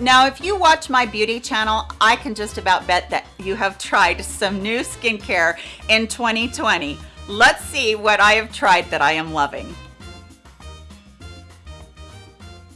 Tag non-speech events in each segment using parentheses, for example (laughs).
Now, if you watch my beauty channel, I can just about bet that you have tried some new skincare in 2020. Let's see what I have tried that I am loving.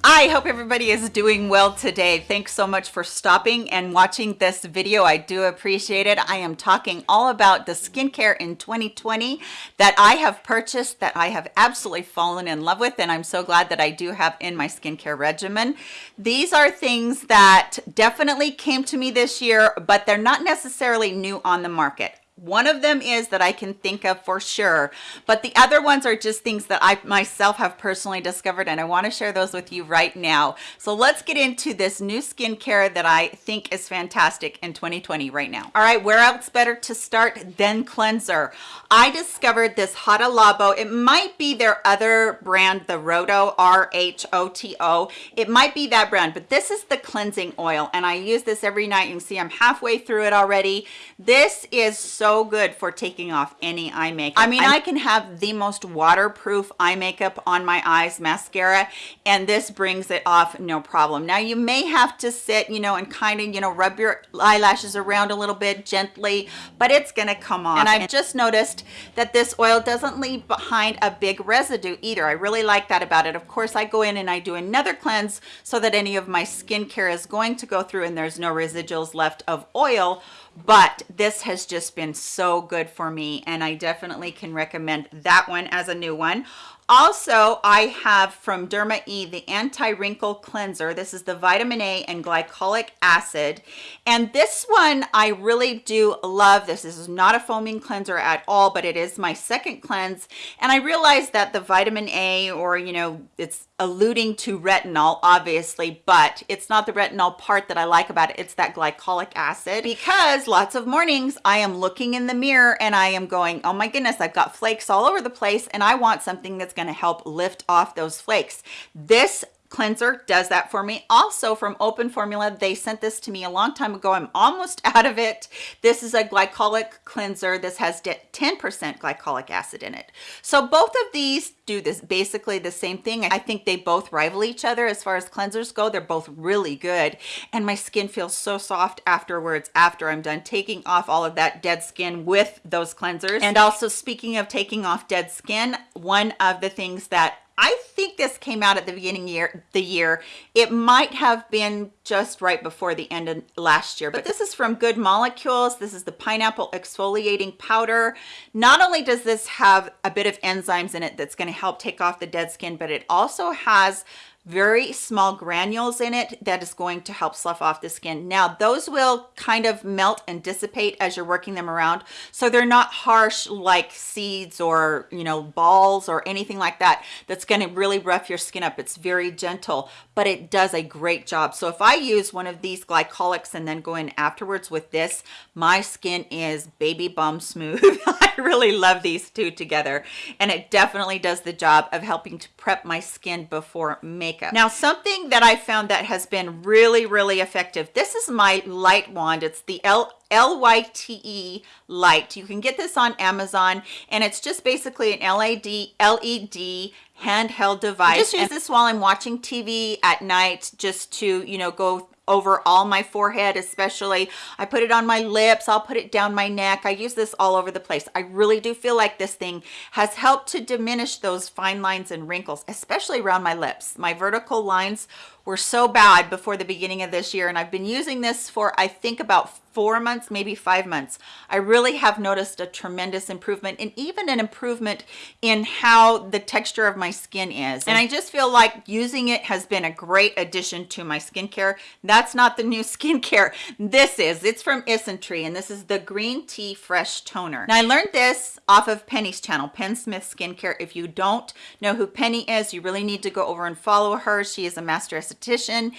I hope everybody is doing well today. Thanks so much for stopping and watching this video. I do appreciate it. I am talking all about the skincare in 2020 that I have purchased that I have absolutely fallen in love with and I'm so glad that I do have in my skincare regimen. These are things that definitely came to me this year, but they're not necessarily new on the market. One of them is that I can think of for sure, but the other ones are just things that I myself have personally discovered and I wanna share those with you right now. So let's get into this new skincare that I think is fantastic in 2020 right now. All right, where else better to start than cleanser? I discovered this Hada Labo. It might be their other brand, the Rohto, R-H-O-T-O. It might be that brand, but this is the cleansing oil and I use this every night. You can see I'm halfway through it already. This is so so good for taking off any eye makeup. I mean, I can have the most waterproof eye makeup on my eyes, mascara, and this brings it off no problem. Now, you may have to sit, you know, and kind of, you know, rub your eyelashes around a little bit gently, but it's gonna come off. And I've just noticed that this oil doesn't leave behind a big residue either. I really like that about it. Of course, I go in and I do another cleanse so that any of my skincare is going to go through and there's no residuals left of oil but this has just been so good for me and I definitely can recommend that one as a new one also i have from derma e the anti-wrinkle cleanser. This is the vitamin a and glycolic acid. And this one i really do love. This is not a foaming cleanser at all but it is my second cleanse. And i realized that the vitamin a or you know it's alluding to retinol obviously but it's not the retinol part that i like about it. It's that glycolic acid. Because lots of mornings i am looking in the mirror and i am going oh my goodness i've got flakes all over the place and i want something that's going to help lift off those flakes. This cleanser does that for me. Also from open formula they sent this to me a long time ago. I'm almost (laughs) out of it. This is a glycolic cleanser. This has 10 percent glycolic acid in it. So both of these do this basically the same thing. I think they both rival each other as far as cleansers go. They're both really good. And my skin feels so soft afterwards after i'm done taking off all of that dead skin with those cleansers. And also speaking of taking off dead skin one of the things that I think this came out at the beginning year the year. It might have been just right before the end of last year, but this is from Good Molecules. This is the pineapple exfoliating powder. Not only does this have a bit of enzymes in it that's going to help take off the dead skin, but it also has very small granules in it that is going to help slough off the skin. Now those will kind of melt and dissipate as you're working them around so they're not harsh like seeds or you know balls or anything like that that's going to really rough your skin up. It's very gentle but it does a great job. So if i use one of these glycolics and then go in afterwards with this my skin is baby bum smooth (laughs) i (laughs) really love these two together and it definitely does the job of helping to prep my skin before makeup. Now, something that I found that has been really, really effective. This is my light wand. It's the L L-Y-T-E light. You can get this on Amazon and it's just basically an LED, LED handheld device. I just use this while I'm watching TV at night just to, you know, go over all my forehead especially. I put it on my lips. I'll put it down my neck. I use this all over the place. I really do feel like this thing has helped to diminish those fine lines and wrinkles especially around my lips. My vertical lines were so bad before the beginning of this year and I've been using this for I think about four months maybe five months. I really have noticed a tremendous improvement and even an improvement in how the texture of my skin is. And I just feel like using it has been a great addition to my skincare. That's not the new (laughs) skincare. This is it's from Isntree and this is the green tea fresh toner. Now I learned this off of Penny's channel Penn Smith skincare. If you don't know who Penny is you really need to go over and follow her. She is a master esthetician esthetician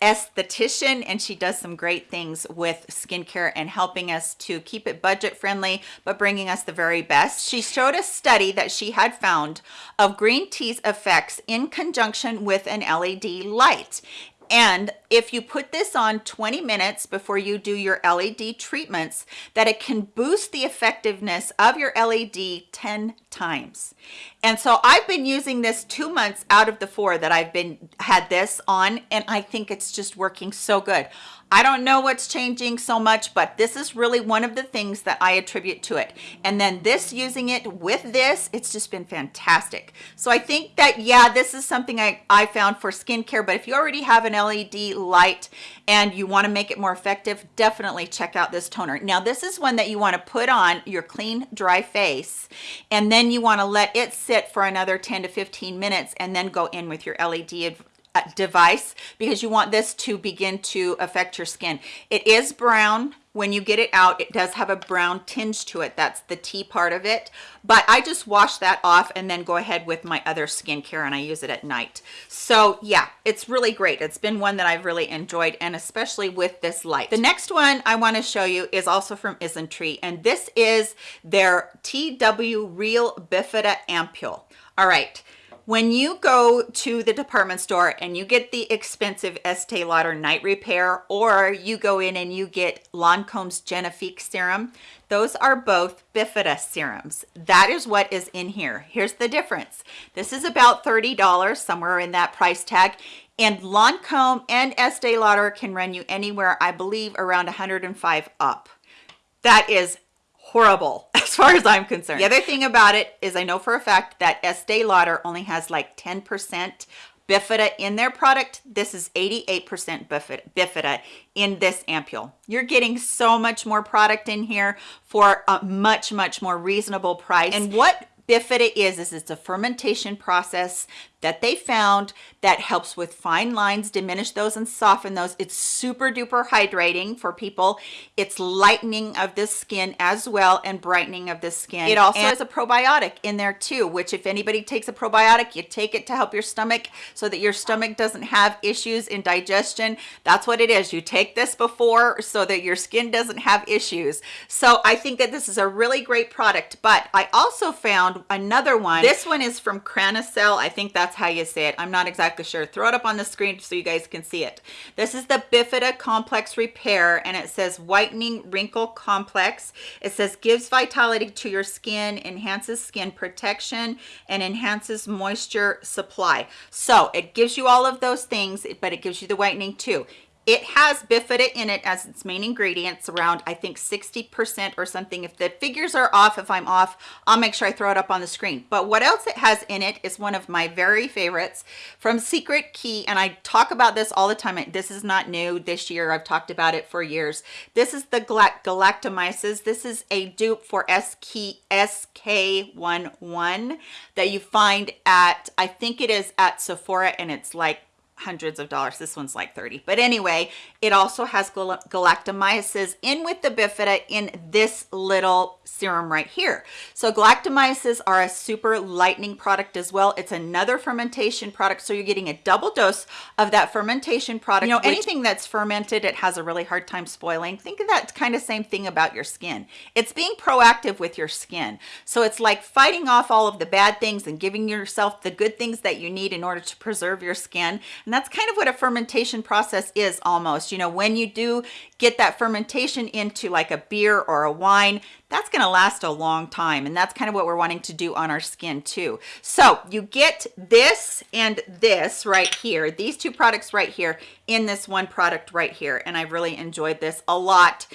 esthetician and she does some great things with skincare and helping us to keep it budget friendly but bringing us the very best. She showed a study that she had found of green tea's effects in conjunction with an led light and if you put this on 20 minutes before you do your LED treatments, that it can boost the effectiveness of your LED 10 times. And so I've been using this two months out of the four that I've been had this on, and I think it's just working so good. I don't know what's changing so much, but this is really one of the things that I attribute to it. And then this using it with this, it's just been fantastic. So I think that, yeah, this is something I, I found for skincare, but if you already have an LED light and you wanna make it more effective, definitely check out this toner. Now this is one that you wanna put on your clean, dry face, and then you wanna let it sit for another 10 to 15 minutes and then go in with your LED Uh, device because you want this to begin to affect your skin. It is brown. When you get it out it does have a brown tinge to it. That's the tea part of it. But i just wash that off and then go ahead with my other skincare and i use it at night. So yeah it's really great. It's been one that i've really enjoyed and especially with this light. The next one i want to show you is also from isntree and this is their tw real bifida ampule. All right when you go to the department store and you get the expensive Estee Lauder night repair or you go in and you get Lancome's Genifique serum, those are both Bifida serums. That is what is in here. Here's the difference. This is about $30, somewhere in that price tag. And Lancome and Estee Lauder can run you anywhere, I believe, around 105 up. That is horrible as far as I'm concerned. The other thing about it is I know for a fact that Estee Lauder only has like 10% Bifida in their product. This is 88% Bifida, Bifida in this ampule. You're getting so much more product in here for a much, much more reasonable price. And what Bifida is, is it's a fermentation process that they found that helps with fine lines, diminish those and soften those. It's super duper hydrating for people. It's lightening of the skin as well and brightening of the skin. It also and has a probiotic in there too, which if anybody takes a probiotic, you take it to help your stomach so that your stomach doesn't have issues in digestion. That's what it is. You take this before so that your skin doesn't have issues. So I think that this is a really great product, but I also found another one. This one is from Cranacell. I think that's that's how you say it. I'm not exactly sure. Throw it up on the screen so you guys can see it. This is the Bifida Complex Repair and it says Whitening Wrinkle Complex. It says gives vitality to your skin, enhances skin protection, and enhances moisture supply. So it gives you all of those things, but it gives you the whitening too. It has bifida in it as its main ingredients around, I think 60% or something. If the figures are off, if I'm off, I'll make sure I throw it up on the screen. But what else it has in it is one of my very favorites from Secret Key. And I talk about this all the time. This is not new this year. I've talked about it for years. This is the galactomyces. This is a dupe for SK-II that you find at, I think it is at Sephora and it's like hundreds of dollars. This one's like 30 but anyway it also has galactomyces in with the bifida in this little serum right here. So galactomyces are a super lightening product as well. It's another fermentation product. So you're getting a double dose of that fermentation product. You know anything that's fermented it has a really hard time spoiling. Think of that kind of same thing about your skin. It's being proactive with your skin. So it's like fighting off all of the bad things and giving yourself the good things that you need in order to preserve your skin. and that's kind of what a fermentation process is almost. You know, when you do get that fermentation into like a beer or a wine, that's going to last a long time. And that's kind of what we're wanting to do on our skin too. So you get this and this right here, these two products right here in this one product right here. And I really enjoyed this a lot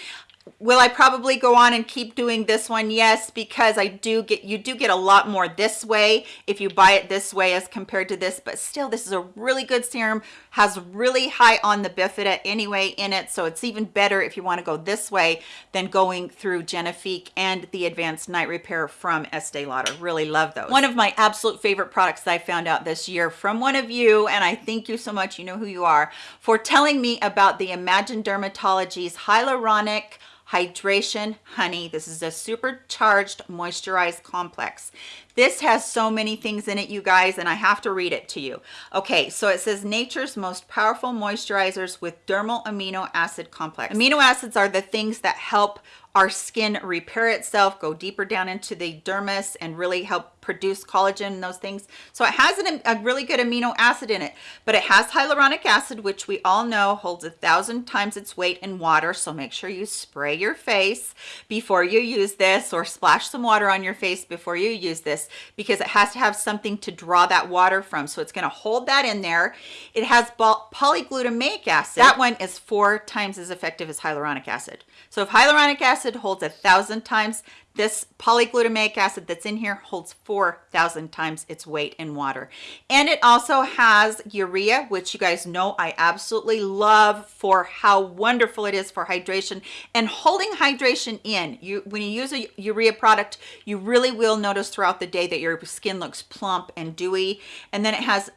will i probably go on and keep doing this one? Yes because i do get you do get a lot more this way if you buy it this way as compared to this but still this is a really good serum has really high on the bifida anyway in it so it's even better if you want to go this way than going through genifique and the advanced night repair from estee lauder. Really love those. One of my absolute favorite products that i found out this year from one of you and i thank you so much you know who you are for telling me about the imagine dermatology's hyaluronic hydration. Honey this is a supercharged moisturized complex this has so many things in it you guys and i have to read it to you okay so it says nature's most powerful moisturizers with dermal amino acid complex amino acids are the things that help our skin repair itself, go deeper down into the dermis and really help produce collagen and those things. So it has an, a really good amino acid in it, but it has hyaluronic acid, which we all know holds a thousand times its weight in water. So make sure you spray your face before you use this or splash some water on your face before you use this because it has to have something to draw that water from. So it's gonna hold that in there. It has polyglutamic acid. That one is four times as effective as hyaluronic acid. So if hyaluronic acid holds a thousand times, this polyglutamic acid that's in here holds 4,000 times its weight in water. And it also has urea, which you guys know I absolutely love for how wonderful it is for hydration and holding hydration in. You When you use a urea product, you really will notice throughout the day that your skin looks plump and dewy. And then it has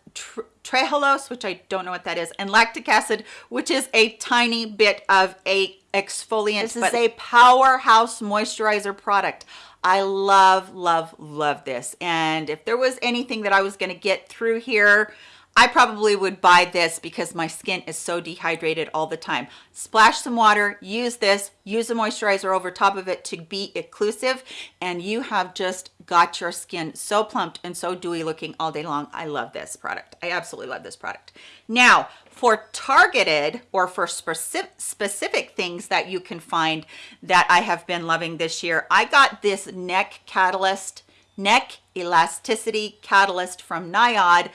trehalose, which I don't know what that is, and lactic acid, which is a tiny bit of a exfoliant. This is a powerhouse moisturizer product. I love, love, love this. And if there was anything that I was going to get through here, I probably would buy this because my skin is so dehydrated all the time. Splash some water, use this, use a moisturizer over top of it to be occlusive, and you have just got your skin so plumped and so dewy looking all day long. I love this product. I absolutely love this product. Now, for targeted or for specific, specific things that you can find that I have been loving this year, I got this neck catalyst, neck elasticity catalyst from NIOD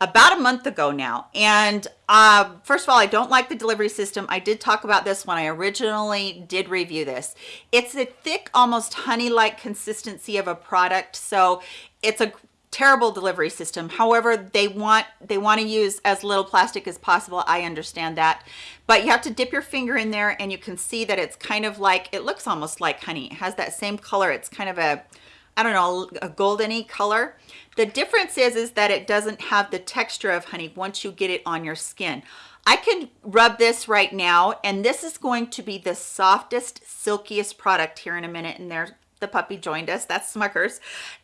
about a month ago now. And uh, first of all i don't like the delivery system. I did talk about this when i originally did review this. It's a thick almost honey like consistency of a product. So it's a terrible delivery system. However they want they want to use as little plastic as possible. I understand that. But you have to dip your finger in there and you can see that it's kind of like it looks almost like honey. It has that same color. It's kind of a I don't know, a goldeny color. The difference is, is that it doesn't have the texture of honey once you get it on your skin. I can rub this right now, and this is going to be the softest, silkiest product here in a minute, and there the puppy joined us. That's smuckers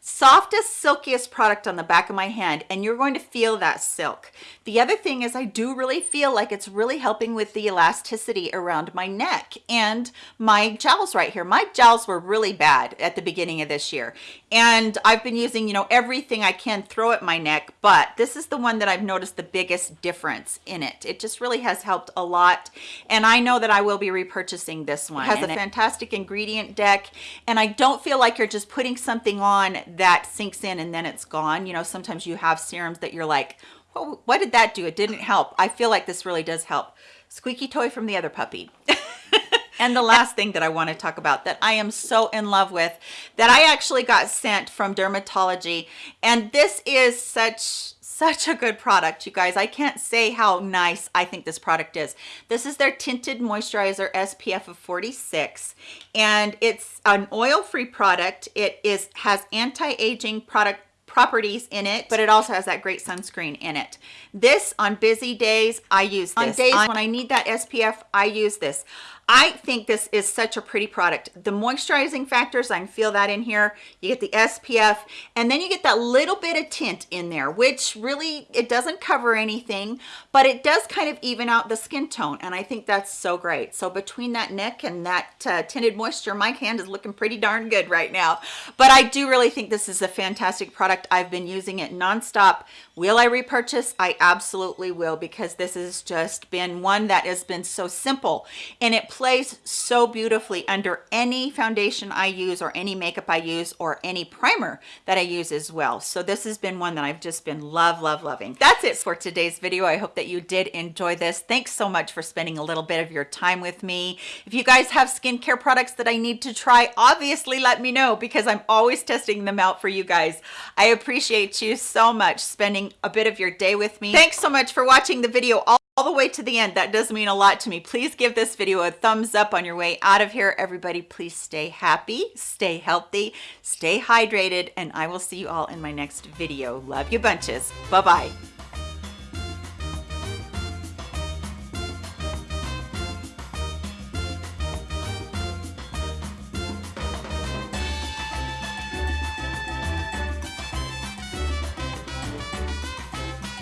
softest silkiest product on the back of my hand and you're going to feel that silk. The other thing is i do really feel like it's really helping with the elasticity around my neck and my jowls right here. My jowls were really bad at the beginning of this year and i've been using you know everything i can throw at my neck but this is the one that i've noticed the biggest difference in it. It just really has helped a lot and i know that i will be repurchasing this one. It has and a fantastic ingredient deck and i don't don't feel like you're just putting something on that sinks in and then it's gone. You know, sometimes you have serums that you're like, well, what did that do? It didn't help. I feel like this really does help. Squeaky toy from the other puppy. (laughs) and the last thing that I want to talk about that I am so in love with that I actually got sent from dermatology. And this is such such a good product you guys. I can't say how nice i think this product is. This is their tinted moisturizer spf of 46 and it's an oil-free product. It is has anti-aging product properties in it but it also has that great sunscreen in it. This on busy days i use this. on days on when i need that spf i use this I think this is such a pretty product. The moisturizing factors, I can feel that in here. You get the SPF, and then you get that little bit of tint in there, which really, it doesn't cover anything, but it does kind of even out the skin tone, and I think that's so great. So between that neck and that uh, tinted moisture, my hand is looking pretty darn good right now. But I do really think this is a fantastic product. I've been using it nonstop. Will I repurchase? I absolutely will, because this has just been one that has been so simple, and it plays so beautifully under any foundation I use or any makeup I use or any primer that I use as well. So this has been one that I've just been love, love, loving. That's it for today's video. I hope that you did enjoy this. Thanks so much for spending a little bit of your time with me. If you guys have skincare products that I need to try, obviously let me know because I'm always testing them out for you guys. I appreciate you so much spending a bit of your day with me. Thanks so much for watching the video. All the way to the end. That does mean a lot to me. Please give this video a thumbs up on your way out of here everybody. Please stay happy stay healthy stay hydrated and i will see you all in my next video. Love you bunches. Bye bye